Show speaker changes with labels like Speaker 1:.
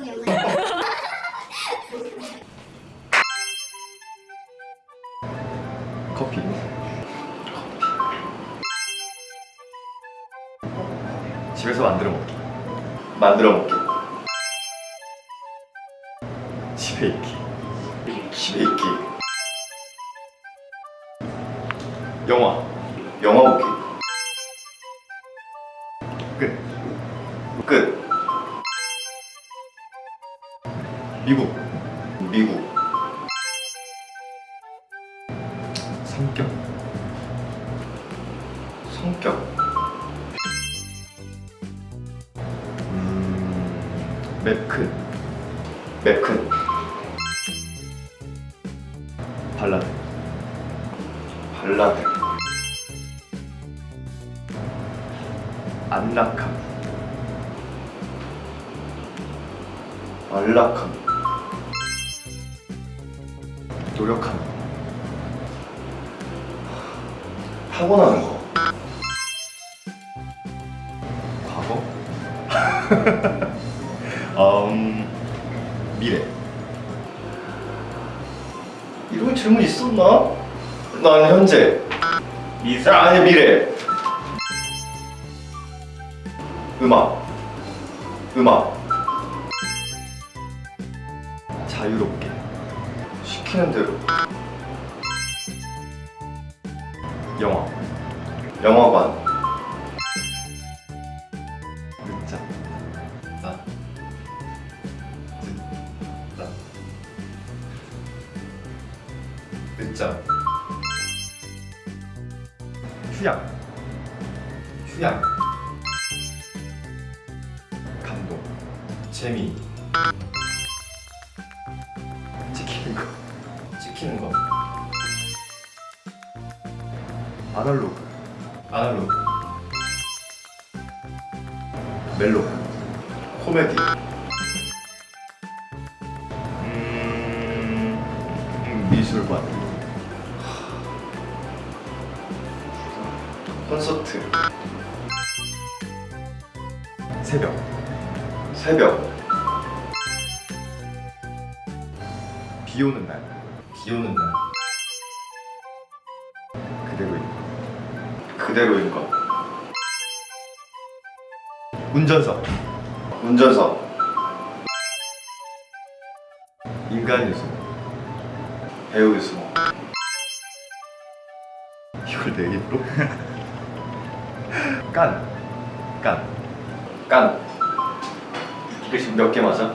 Speaker 1: 커피? 집에서 만들어 먹기.
Speaker 2: 만들어 먹기.
Speaker 1: 집에 있기.
Speaker 2: 집에 있기.
Speaker 1: 영화.
Speaker 2: 영화 보기.
Speaker 1: 끝.
Speaker 2: 끝
Speaker 1: 미국.
Speaker 2: 미국.
Speaker 1: 성격.
Speaker 2: 성격.
Speaker 1: 음... 맵큰
Speaker 2: 맵큰
Speaker 1: 발라드.
Speaker 2: 발라드.
Speaker 1: 안락함.
Speaker 2: 안락함
Speaker 1: 노력함
Speaker 2: 타고나는 거.
Speaker 1: 과거? 음... 미래.
Speaker 2: 이런 질문 있었나? 난 현재. 아, 아니 미래. 음악. 음악.
Speaker 1: 자유롭게
Speaker 2: 시키는 대로.
Speaker 1: 영화.
Speaker 2: 영화관.
Speaker 1: 늦자.
Speaker 2: 나.
Speaker 1: 늦다
Speaker 2: 늦잠
Speaker 1: 휴양.
Speaker 2: 휴양.
Speaker 1: 감동.
Speaker 2: 재미
Speaker 1: 찍히는 거. 아날로그.
Speaker 2: 아날로그.
Speaker 1: 멜로.
Speaker 2: 코미디.
Speaker 1: 음... 음, 미술관.
Speaker 2: 콘서트.
Speaker 1: 새벽.
Speaker 2: 새벽.
Speaker 1: 비 오는 날
Speaker 2: 비 오는 날
Speaker 1: 그대로 있는
Speaker 2: 그대로인 것
Speaker 1: 운전석.
Speaker 2: 운전석.
Speaker 1: 인간 요소.
Speaker 2: 배우 유승호
Speaker 1: 이걸 내 입으로? 깐. 깐.
Speaker 2: 깐. 이게 지금 몇 개 맞아?